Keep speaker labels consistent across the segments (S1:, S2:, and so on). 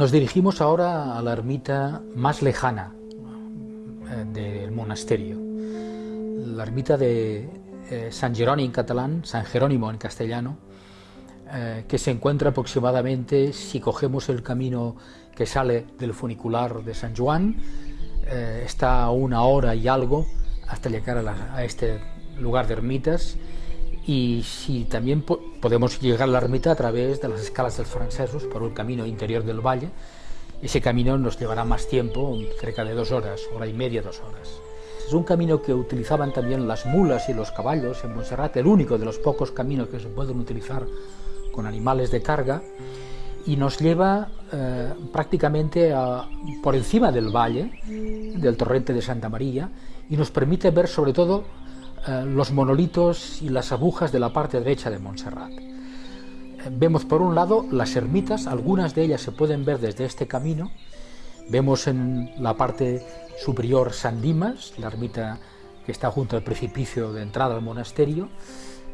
S1: Nos dirigimos ahora a la ermita más lejana eh, del monasterio, la ermita de eh, San Jerónimo en catalán, San Jerónimo en castellano, eh, que se encuentra aproximadamente, si cogemos el camino que sale del funicular de San Juan, está a una hora y algo hasta llegar a este lugar de ermitas y si también podemos llegar a la ermita a través de las escalas del francesos por el camino interior del valle, ese camino nos llevará más tiempo, cerca de dos horas, hora y media, dos horas. Es un camino que utilizaban también las mulas y los caballos en Montserrat, el único de los pocos caminos que se pueden utilizar con animales de carga, y nos lleva eh, prácticamente por encima del valle, del torrente de Santa María, y nos permite ver sobre todo eh, los monolitos y las agujas de la parte derecha de Montserrat. Vemos por un lado las ermitas, algunas de ellas se pueden ver desde este camino. Vemos en la parte superior San Dimas, la ermita que está junto al precipicio de entrada al monasterio,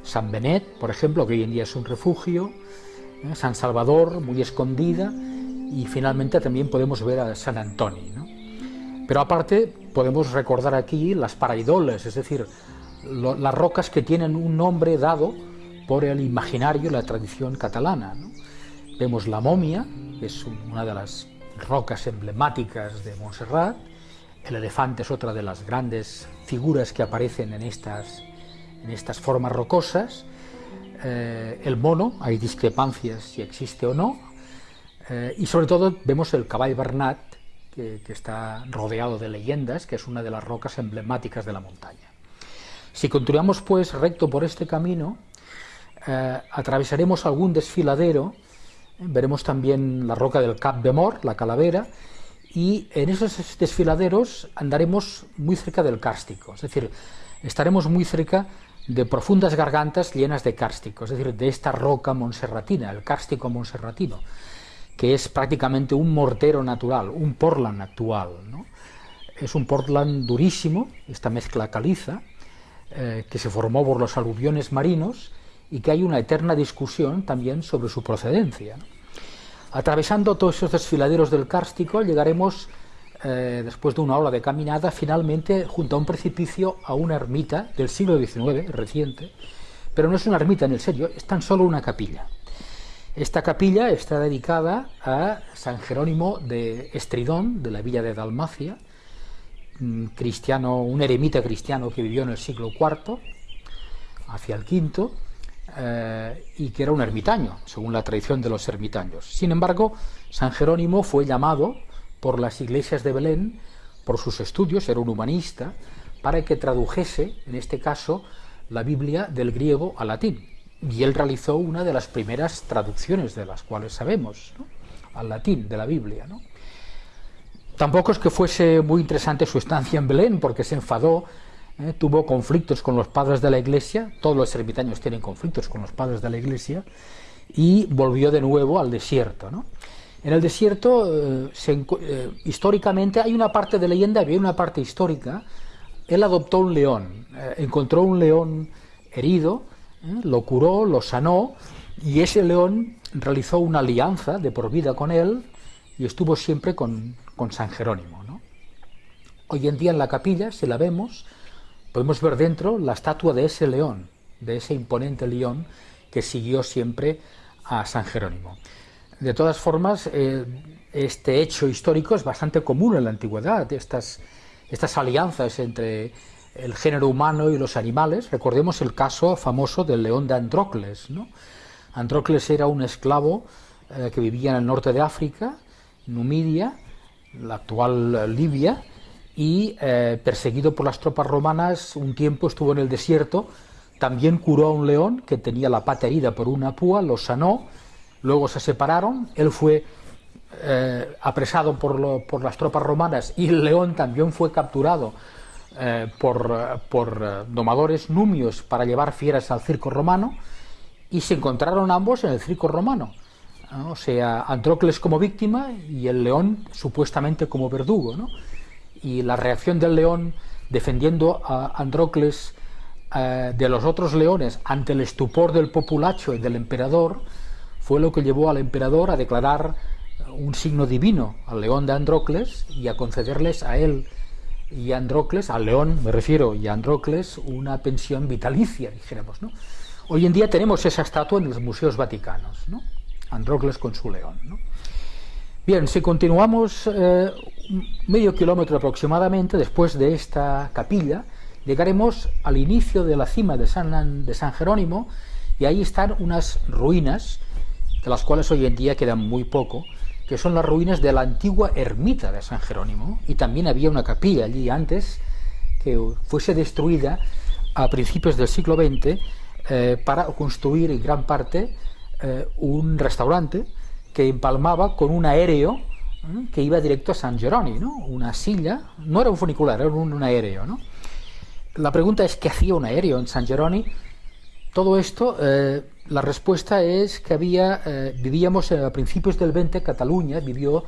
S1: San Benet, por ejemplo, que hoy en día es un refugio, eh, San Salvador, muy escondida, y finalmente también podemos ver a San Antonio. Pero aparte podemos recordar aquí las paraidoles, es decir, las rocas que tienen un nombre dado por el imaginario, la tradición catalana. Vemos la momia, que es una de las rocas emblemáticas de Montserrat, el elefante es otra de las grandes figuras que aparecen en estas, en estas formas rocosas, eh, el mono, hay discrepancias si existe o no, eh, y sobre todo vemos el caball Bernat, que está rodeado de leyendas, que es una de las rocas emblemáticas de la montaña. Si continuamos pues recto por este camino, eh, atravesaremos algún desfiladero, veremos también la roca del Cap de Mort, la calavera, y en esos desfiladeros andaremos muy cerca del cárstico, es decir, estaremos muy cerca de profundas gargantas llenas de cárstico, es decir, de esta roca monserratina, el cárstico monserratino, que es prácticamente un mortero natural, un portland actual. Es un portland durísimo, esta mezcla caliza, eh, que se formó por los aluviones marinos y que hay una eterna discusión también sobre su procedencia. Atravesando todos esos desfiladeros del Cárstico llegaremos, eh, después de una hora de caminada, finalmente junto a un precipicio a una ermita del siglo XIX, reciente, pero no es una ermita en el serio, es tan solo una capilla. Esta capilla está dedicada a San Jerónimo de Estridón, de la villa de Dalmacia, cristiano, un eremita cristiano que vivió en el siglo IV, hacia el V, eh, y que era un ermitaño, según la tradición de los ermitaños. Sin embargo, San Jerónimo fue llamado por las iglesias de Belén, por sus estudios, era un humanista, para que tradujese, en este caso, la Biblia del griego al latín. Y él realizó una de las primeras traducciones de las cuales sabemos, al latín de la Biblia. ¿no? Tampoco es que fuese muy interesante su estancia en Belén, porque se enfadó, ¿eh? tuvo conflictos con los padres de la iglesia, todos los ermitaños tienen conflictos con los padres de la iglesia, y volvió de nuevo al desierto. En el desierto, eh, eh, históricamente, hay una parte de leyenda, había una parte histórica, él adoptó un león, encontró un león herido, lo curó, lo sanó, y ese león realizó una alianza de por vida con él, y estuvo siempre con, con San Jerónimo. ¿no? Hoy en día en la capilla, si la vemos, podemos ver dentro la estatua de ese león, de ese imponente león que siguió siempre a San Jerónimo. De todas formas, eh, este hecho histórico es bastante común en la antigüedad, estas, estas alianzas entre el género humano y los animales. Recordemos el caso famoso del león de Andrócles. ¿no? Andrócles era un esclavo eh, que vivía en el norte de África, Numidia, la actual Libia, y eh, perseguido por las tropas romanas, un tiempo estuvo en el desierto, también curó a un león que tenía la pata herida por una púa, lo sanó, luego se separaron, él fue eh, apresado por, las tropas romanas y el león también fue capturado eh, por, eh, domadores numios para llevar fieras al circo romano y se encontraron ambos en el circo romano. O sea, Andrócles como víctima y el león supuestamente como verdugo. ¿no? Y la reacción del león defendiendo a Andrócles de los otros leones ante el estupor del populacho y del emperador fue lo que llevó al emperador a declarar un signo divino al león de Andrócles y a concederles a él y a Andrócles, al león me refiero, y a Andrócles, una pensión vitalicia, dijéramos. ¿no? Hoy en día tenemos esa estatua en los museos vaticanos, ¿no? Andrócles con su león. Bien, si continuamos eh, medio kilómetro aproximadamente después de esta capilla, llegaremos al inicio de la cima de San, de San Jerónimo y ahí están unas ruinas, de las cuales hoy en día quedan muy poco, que son las ruinas de la antigua ermita de San Jerónimo, y también había una capilla allí antes que fuese destruida a principios del siglo XX eh, para construir en gran parte eh, un restaurante que empalmaba con un aéreo que iba directo a San Jerónimo, ¿no? una silla, no era un funicular, era un, aéreo. ¿no? La pregunta es, ¿qué hacía un aéreo en San Jerónimo? Todo esto eh, la respuesta es que había, eh, vivíamos a principios del 20, Cataluña vivió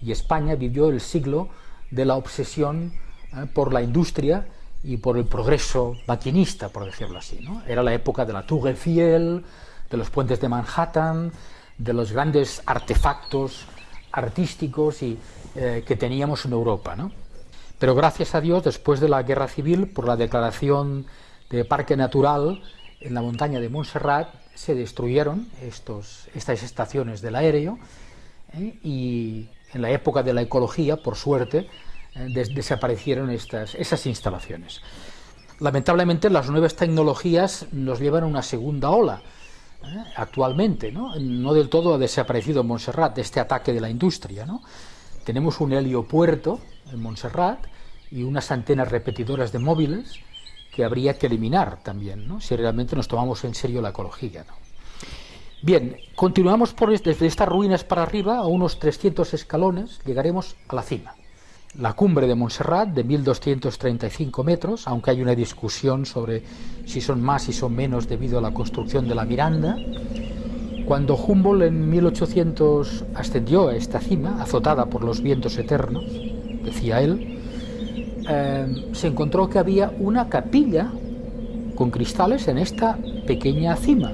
S1: y España vivió el siglo de la obsesión eh, por la industria y por el progreso maquinista, por decirlo así. Era la época de la Tour Eiffel, de los puentes de Manhattan, de los grandes artefactos artísticos y, eh, que teníamos en Europa. ¿no? Pero gracias a Dios, después de la Guerra Civil, por la declaración de Parque Natural en la montaña de Montserrat, se destruyeron estos, estas estaciones del aéreo ¿eh? y en la época de la ecología, por suerte, eh, desaparecieron estas, esas instalaciones. Lamentablemente las nuevas tecnologías nos llevan a una segunda ola, ¿eh? actualmente, ¿no? ¿no? del todo ha desaparecido Montserrat este ataque de la industria. ¿no? Tenemos un heliopuerto en Montserrat y unas antenas repetidoras de móviles que habría que eliminar también, si realmente nos tomamos en serio la ecología. Bien, continuamos por desde estas ruinas para arriba, a unos 300 escalones, llegaremos a la cima. La cumbre de Montserrat, de 1235 metros, aunque hay una discusión sobre si son más y son menos debido a la construcción de la Miranda. Cuando Humboldt en 1800 ascendió a esta cima, azotada por los vientos eternos, decía él, eh, se encontró que había una capilla con cristales en esta pequeña cima.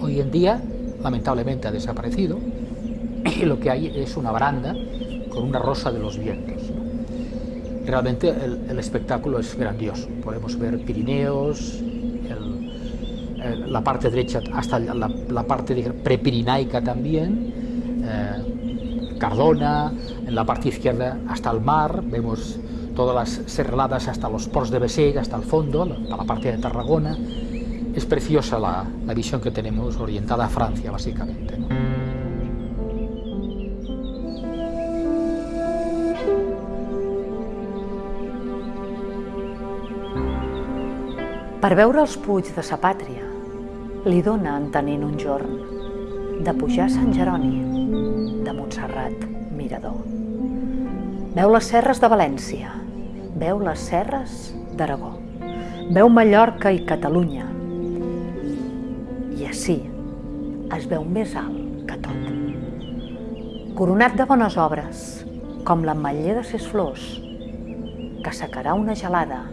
S1: Hoy en día, lamentablemente, ha desaparecido y lo que hay es una baranda con una rosa de los vientos. Realmente el, espectáculo es grandioso. Podemos ver Pirineos, la parte derecha hasta la, parte prepirinaica también, eh, Cardona, en la parte izquierda hasta el mar, vemos todas las serraladas hasta los ports de Beseg, hasta el fondo, hasta la parte de Tarragona. Es preciosa la, la visión que tenemos orientada a Francia, básicamente.
S2: Per veure els puig de sa pàtria, li dona entenent un jorn de pujar a Sant Jeroni, de Montserrat, Mirador. Veu les serres de València, veu les serres d'Aragó, veu Mallorca i Catalunya. I així es veu més alt que tot. Coronat de bones obres, com l'ametller de ses flors, que secarà una gelada,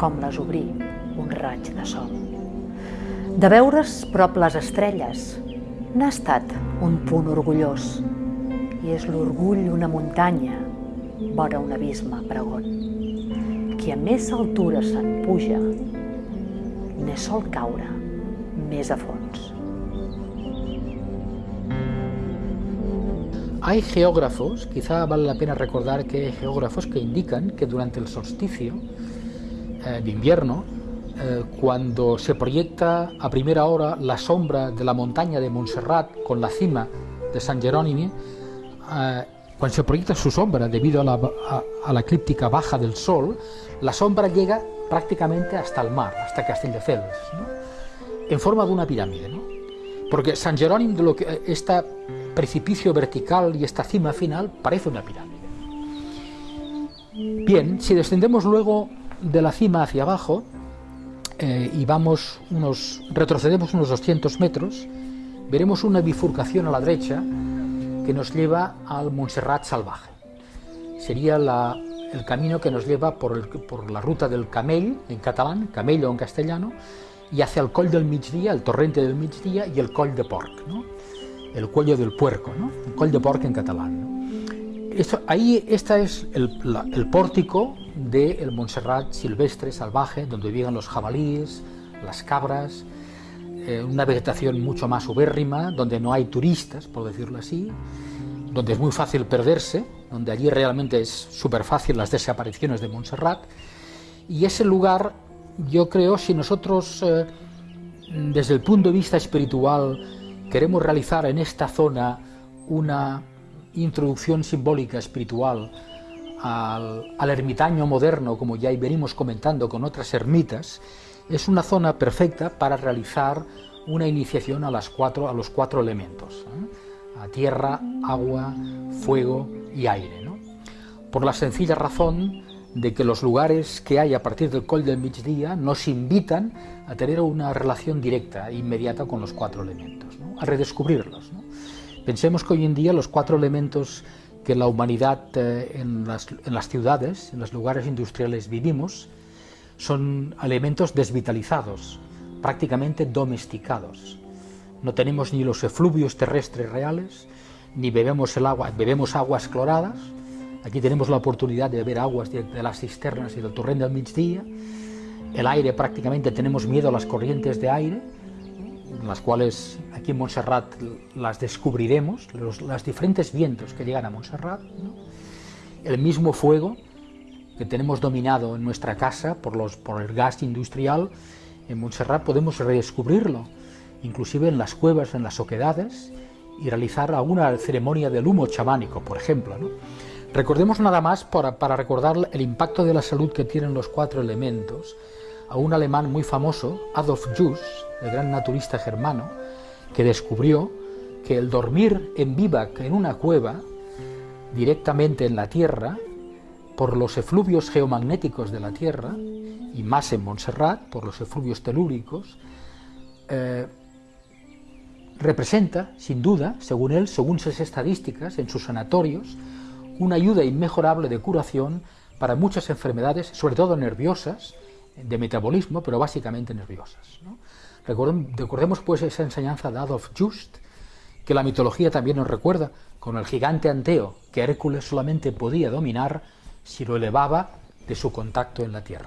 S2: com les obrir un raig de sol. De veure's prop les estrelles, n'ha estat un punt orgullós, i és l'orgull una muntanya vora un abisme pregon. Qui a més altura se'n puja, ne sol caure més a fons.
S1: Hay geógrafos, quizá vale la pena recordar que hay geógrafos que indican que durante el solsticio eh, de invierno, eh, cuando se proyecta a primera hora la sombra de la montaña de Montserrat con la cima de San Jerónimo, eh, cuando se proyecta su sombra debido a la, a, la eclíptica baja del Sol, la sombra llega prácticamente hasta el mar, hasta Castelldefels, ¿no? en forma de una pirámide. ¿no? Porque San Jerónimo, de lo que, este precipicio vertical y esta cima final, parece una pirámide. Bien, si descendemos luego de la cima hacia abajo eh, y vamos unos, retrocedemos unos 200 metros, veremos una bifurcación a la derecha que nos lleva al Montserrat salvaje. Sería el camino que nos lleva por, por, la ruta del Camell, en catalán, Camello en castellano, y hacia el Coll del Migdia, el torrente del Migdia y el Coll de Porc, el cuello del puerco, ¿no? el Coll de Porc en catalán. Esto, ahí este es el, pórtico del Montserrat silvestre, salvaje, donde viven los jabalíes, las cabras, eh, una vegetación mucho más ubérrima, donde no hay turistas, por decirlo así, donde es muy fácil perderse, donde allí realmente es súper fácil las desapariciones de Montserrat, y ese lugar, yo creo, si nosotros eh, desde el punto de vista espiritual queremos realizar en esta zona una introducción simbólica espiritual al, al ermitaño moderno, como ya venimos comentando con otras ermitas, es una zona perfecta para realizar una iniciación a, las cuatro, a los cuatro elementos, ¿eh? a tierra, agua, fuego y aire. Por la sencilla razón de que los lugares que hay a partir del Col del Migdia nos invitan a tener una relación directa e inmediata con los cuatro elementos, a redescubrirlos. Pensemos que hoy en día los cuatro elementos que la humanidad eh, en, las, ciudades, en los lugares industriales vivimos, son elementos desvitalizados, prácticamente domesticados. No tenemos ni los efluvios terrestres reales, ni bebemos el agua, bebemos aguas cloradas. Aquí tenemos la oportunidad de beber aguas de, las cisternas y del torrente del Migdia. El aire prácticamente tenemos miedo a las corrientes de aire, las cuales aquí en Montserrat las descubriremos, los, diferentes vientos que llegan a Montserrat. El mismo fuego, que tenemos dominado en nuestra casa por, los, por el gas industrial, en Montserrat podemos redescubrirlo, inclusive en las cuevas, en las oquedades, y realizar alguna ceremonia del humo chamánico, por ejemplo. Recordemos nada más, para, para recordar el impacto de la salud que tienen los cuatro elementos, a un alemán muy famoso, Adolf Juss, el gran naturista germano, que descubrió que el dormir en vivac en una cueva, directamente en la tierra, por los efluvios geomagnéticos de la Tierra, y más en Montserrat, por los efluvios telúricos, eh, representa, sin duda, según él, según sus estadísticas, en sus sanatorios, una ayuda inmejorable de curación para muchas enfermedades, sobre todo nerviosas, de metabolismo, pero básicamente nerviosas. Recordemos pues esa enseñanza de Adolf Just, que la mitología también nos recuerda, con el gigante Anteo, que Hércules solamente podía dominar si lo elevaba de su contacto en la tierra.